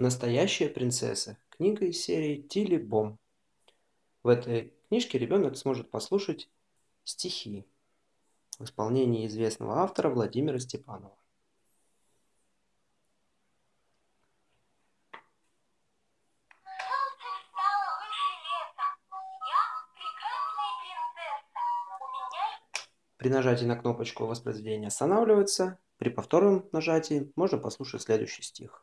Настоящая принцесса. Книга из серии Тили Бом. В этой книжке ребенок сможет послушать стихи в исполнении известного автора Владимира Степанова. При нажатии на кнопочку воспроизведения останавливается. При повторном нажатии можно послушать следующий стих.